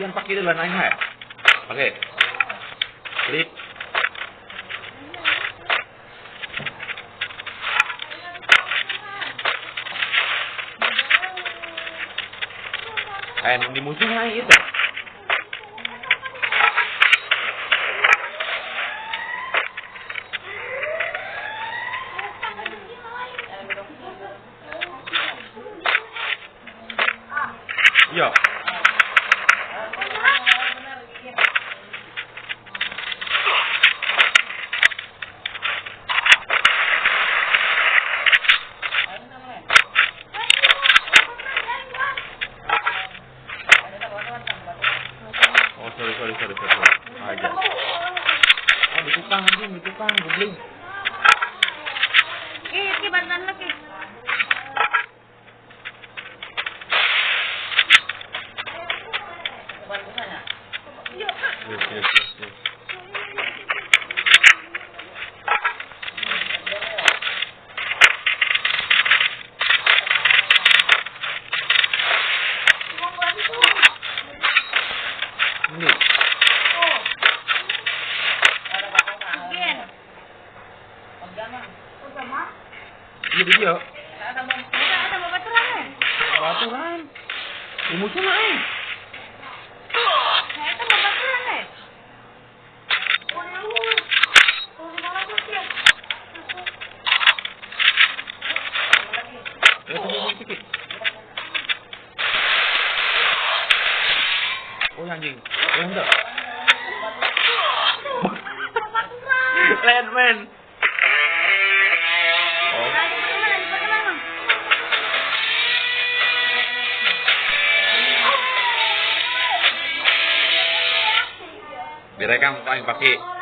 Yan pakai dalam iPad. Pakai. Clip. mua hindi mo ít nakikita. Yeah. Oh sorry sorry sorry sorry. Ah dia. Oh ditukang nanti, ditukang goblin. ये इसके बर्तन में Yes, yes, yes, yes. Again. Iya, dia. Ada babaturan eh. Baturan. Di musuh anjing. Landman. Lagi mana lagi mana? Direkam paling pakai